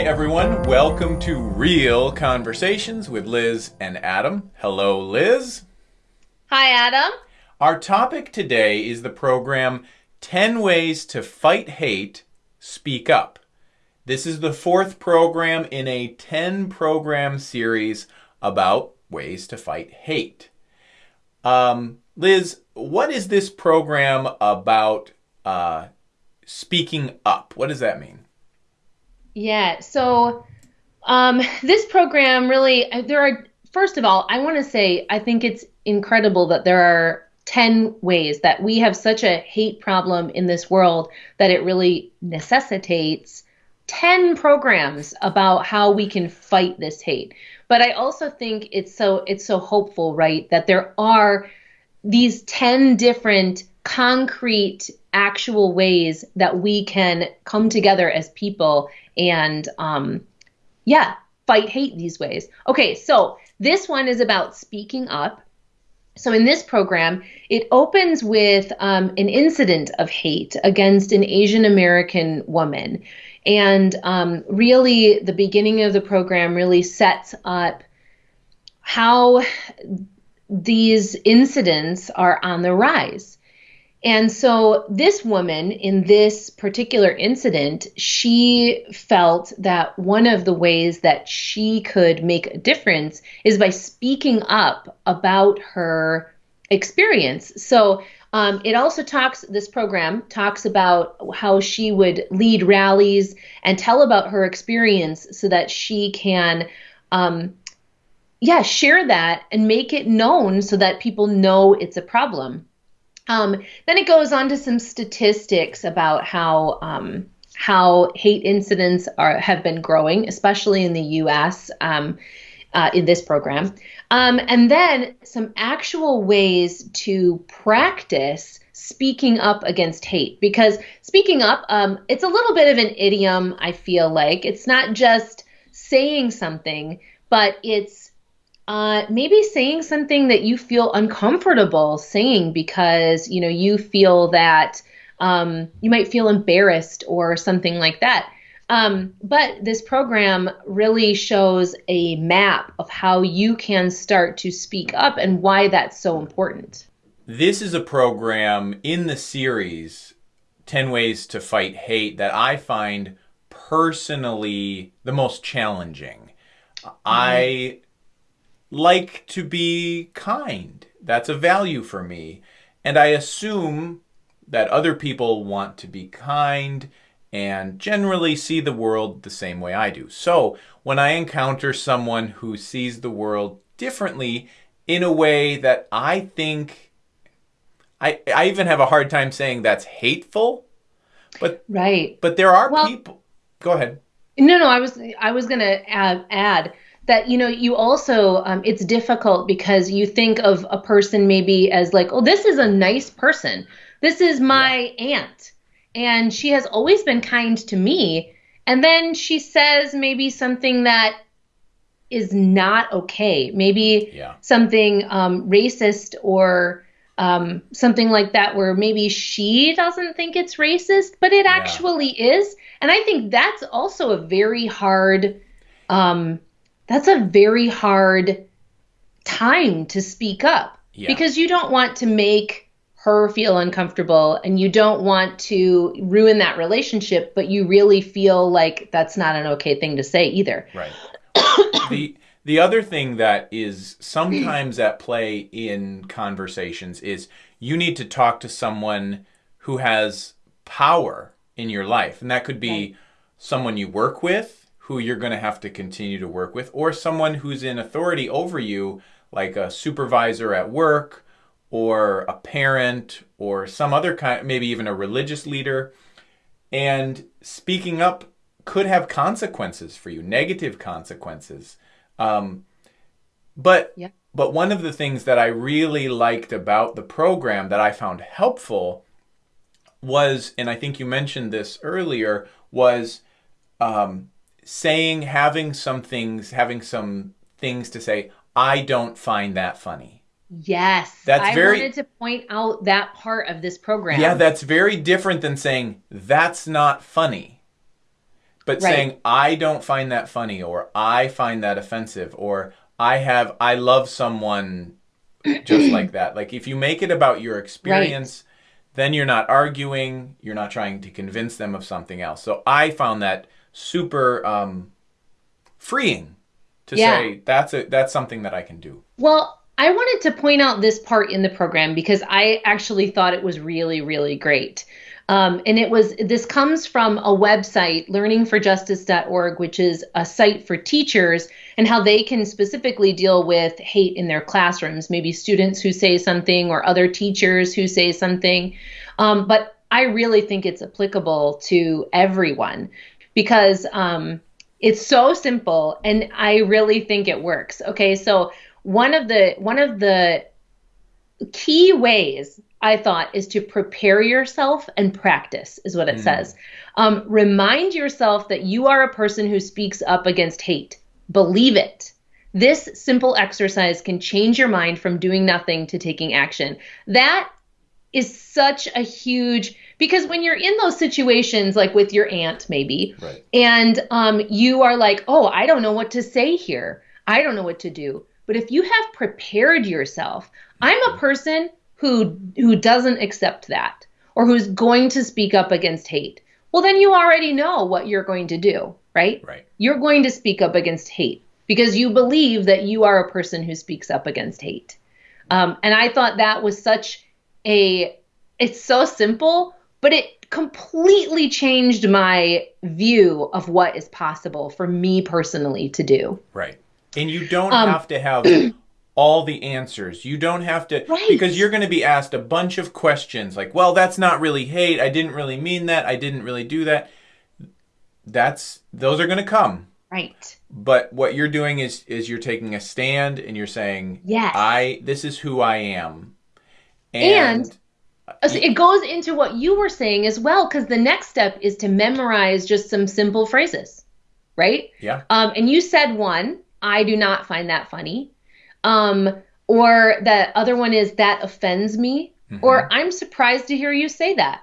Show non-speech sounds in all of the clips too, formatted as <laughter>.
Hi, everyone. Welcome to Real Conversations with Liz and Adam. Hello, Liz. Hi, Adam. Our topic today is the program 10 Ways to Fight Hate, Speak Up. This is the fourth program in a 10 program series about ways to fight hate. Um, Liz, what is this program about uh, speaking up? What does that mean? Yeah. So um, this program really, there are, first of all, I want to say, I think it's incredible that there are 10 ways that we have such a hate problem in this world that it really necessitates 10 programs about how we can fight this hate. But I also think it's so it's so hopeful, right, that there are these 10 different concrete actual ways that we can come together as people and um, yeah, fight hate these ways. Okay, so this one is about speaking up. So in this program, it opens with um, an incident of hate against an Asian American woman. And um, really, the beginning of the program really sets up how these incidents are on the rise. And so, this woman in this particular incident, she felt that one of the ways that she could make a difference is by speaking up about her experience. So, um, it also talks, this program talks about how she would lead rallies and tell about her experience so that she can, um, yeah, share that and make it known so that people know it's a problem. Um, then it goes on to some statistics about how um, how hate incidents are have been growing, especially in the U.S. Um, uh, in this program, um, and then some actual ways to practice speaking up against hate. Because speaking up, um, it's a little bit of an idiom. I feel like it's not just saying something, but it's uh, maybe saying something that you feel uncomfortable saying because you know you feel that um, you might feel embarrassed or something like that. Um, but this program really shows a map of how you can start to speak up and why that's so important. This is a program in the series 10 Ways to Fight Hate that I find personally the most challenging. Mm-hmm. I like to be kind. That's a value for me. And I assume that other people want to be kind and generally see the world the same way I do. So when I encounter someone who sees the world differently in a way that I think I I even have a hard time saying that's hateful. But right. But there are well, people Go ahead. No, no, I was I was going to add, add that you know you also um, it's difficult because you think of a person maybe as like oh this is a nice person this is my yeah. aunt and she has always been kind to me and then she says maybe something that is not okay maybe yeah. something um, racist or um, something like that where maybe she doesn't think it's racist but it yeah. actually is and i think that's also a very hard um, that's a very hard time to speak up yeah. because you don't want to make her feel uncomfortable and you don't want to ruin that relationship but you really feel like that's not an okay thing to say either right the the other thing that is sometimes at play in conversations is you need to talk to someone who has power in your life and that could be right. someone you work with who you're going to have to continue to work with, or someone who's in authority over you, like a supervisor at work, or a parent, or some other kind, maybe even a religious leader. And speaking up could have consequences for you, negative consequences. Um, but yeah. but one of the things that I really liked about the program that I found helpful was, and I think you mentioned this earlier, was um, saying, having some things, having some things to say, I don't find that funny. Yes. That's I very, wanted to point out that part of this program. Yeah, that's very different than saying, that's not funny. But Right. saying I don't find that funny or I find that offensive or I have I love someone <clears throat> just like that. Like if you make it about your experience, then you're not arguing, you're not trying to convince them of something else. So I found that super um, freeing to Yeah. say that's a that's something that I can do. Well, I wanted to point out this part in the program because I actually thought it was really, really great. Um, and it was this comes from a website, learningforjustice.org, which is a site for teachers and how they can specifically deal with hate in their classrooms, maybe students who say something or other teachers who say something. Um, but I really think it's applicable to everyone because um, it's so simple and I really think it works. Okay, so one of the one of the key ways I thought is to prepare yourself and practice, is what it says. Um, remind yourself that you are a person who speaks up against hate. Believe it. This simple exercise can change your mind from doing nothing to taking action. That is such a huge because when you're in those situations like with your aunt maybe Right. and um, you are like oh i don't know what to say here. I don't know what to do. But if you have prepared yourself i'm a person who who doesn't accept that or who's going to speak up against hate. Well then you already know what you're going to do right? Right. you're going to speak up against hate because you believe that you are a person who speaks up against hate. Um, and i thought that was such a it's so simple but it completely changed my view of what is possible for me personally to do Right. And you don't Um, have to have <clears throat> all the answers. You don't have to Right. because you're going to be asked a bunch of questions like, "Well, that's not really hate. I didn't really mean that. I didn't really do that." That's those are going to come. right But what you're doing is is you're taking a stand and you're saying, Yes. I this is who I am." And- Uh, so it goes into what you were saying as well because the next step is to memorize just some simple phrases right yeah. Um, and you said one, I do not find that funny. Um, or that other one is that offends me, or I'm surprised to hear you say that.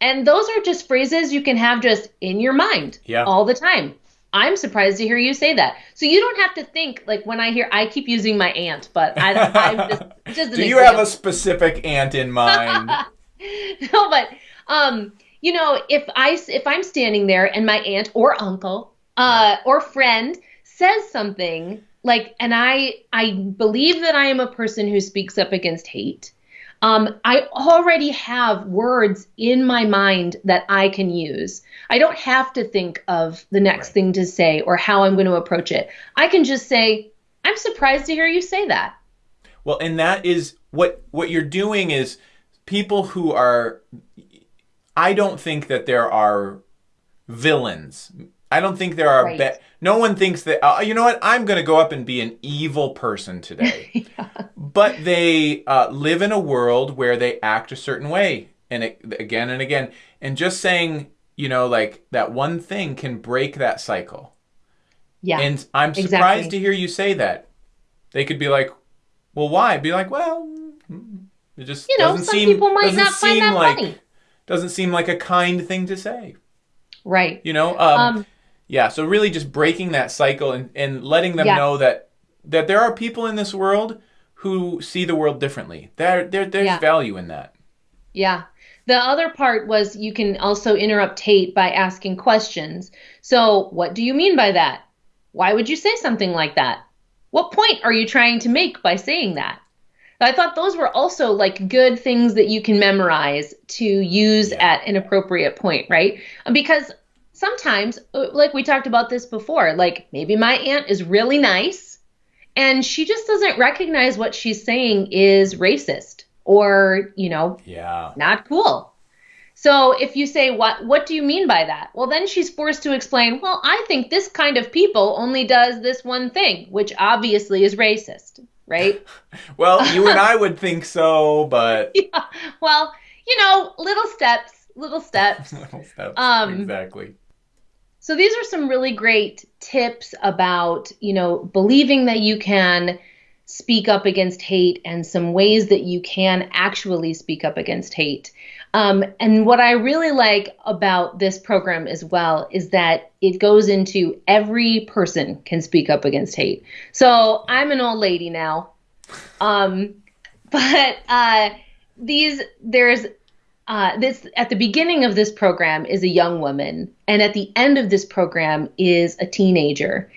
And those are just phrases you can have just in your mind Yeah. all the time. I'm surprised to hear you say that. So you don't have to think like when I hear I keep using my aunt, but I, I'm just <laughs> just Do you have a specific aunt in mind? <laughs> no, but um, you know, if I if I'm standing there and my aunt or uncle uh, or friend says something like, and I I believe that I am a person who speaks up against hate. Um, I already have words in my mind that I can use. I don't have to think of the next Right. thing to say or how I'm going to approach it. I can just say, I'm surprised to hear you say that. Well, and that is what what you're doing is people who are I don't think that there are villains. I don't think there are Right. be- no one thinks that uh, you know what I'm going to go up and be an evil person today. <laughs> But they uh, live in a world where they act a certain way and it, again and again and just saying, you know, like that one thing can break that cycle. Yeah. And I'm surprised exactly. to hear you say that. They could be like, "Well, why?" Be like, "Well, it just you know, doesn't some seem people might doesn't not find seem that like funny. doesn't seem like a kind thing to say." Right. You know? Um, Um, yeah. So really, just breaking that cycle and and letting them Yeah. know that that there are people in this world who see the world differently. There, there there's Yeah. value in that. Yeah. The other part was you can also interrupt hate by asking questions. So, what do you mean by that? Why would you say something like that? What point are you trying to make by saying that? I thought those were also like good things that you can memorize to use at an appropriate point, right? Because sometimes, uh, like we talked about this before, like maybe my aunt is really nice and she just doesn't recognize what she's saying is racist or, you know, Yeah. not cool. So if you say what what do you mean by that? Well, then she's forced to explain, well, I think this kind of people only does this one thing, which obviously is racist, right? <laughs> <laughs> Well, you and I would think so, but <laughs> yeah. well, you know, little steps, little steps. little steps. Um, exactly. So these are some really great tips about, you know, believing that you can speak up against hate and some ways that you can actually speak up against hate. Um, and what I really like about this program as well is that it goes into every person can speak up against hate. So I'm an old lady now, um, <laughs> but uh, these there's uh, this at the beginning of this program is a young woman, and at the end of this program is a teenager,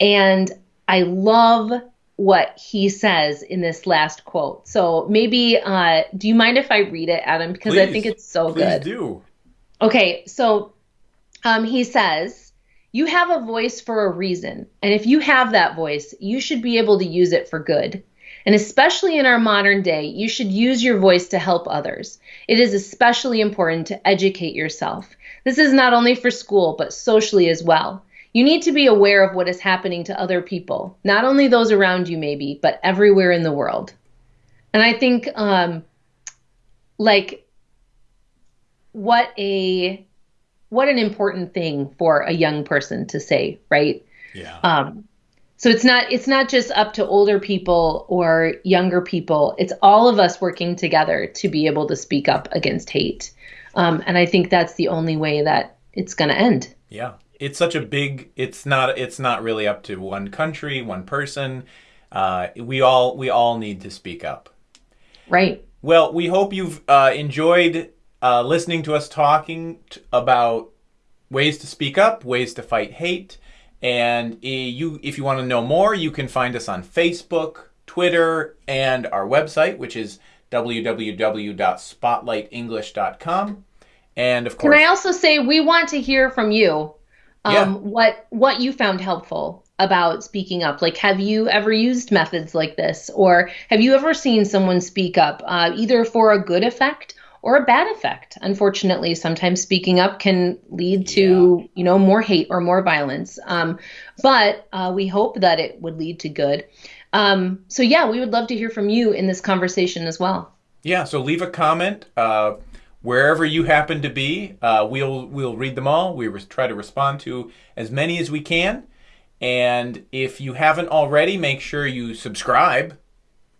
and I love what he says in this last quote. So maybe, uh, do you mind if I read it, Adam? Because please, I think it's so please good. do. Okay, so um, he says, You have a voice for a reason. And if you have that voice, you should be able to use it for good. And especially in our modern day, you should use your voice to help others. It is especially important to educate yourself. This is not only for school, but socially as well. You need to be aware of what is happening to other people, not only those around you, maybe, but everywhere in the world. And I think, um, like, what a what an important thing for a young person to say, right? Yeah. Um, so it's not it's not just up to older people or younger people. It's all of us working together to be able to speak up against hate. Um, and I think that's the only way that it's going to end. Yeah it's such a big it's not it's not really up to one country one person uh, we all we all need to speak up right well we hope you've uh, enjoyed uh, listening to us talking t- about ways to speak up ways to fight hate and you if you want to know more you can find us on facebook twitter and our website which is www.spotlightenglish.com and of course can i also say we want to hear from you um, yeah. what what you found helpful about speaking up. Like have you ever used methods like this? Or have you ever seen someone speak up uh, either for a good effect or a bad effect unfortunately sometimes speaking up can lead to yeah. you know more hate or more violence um, but uh, we hope that it would lead to good um, so yeah we would love to hear from you in this conversation as well yeah so leave a comment uh, wherever you happen to be. Uh, we'll we'll read them all. We try to respond to as many as we can. And if you haven't already, make sure you subscribe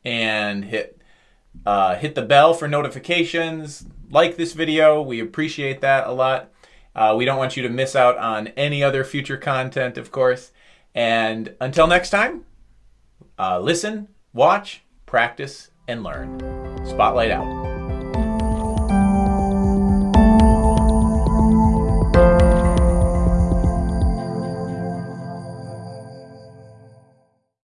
and hit uh, hit the bell for notifications. Like this video, we appreciate that a lot. Uh, we don't want you to miss out on any other future content, of course. And until next time, uh, listen, watch, practice, and learn. Spotlight out.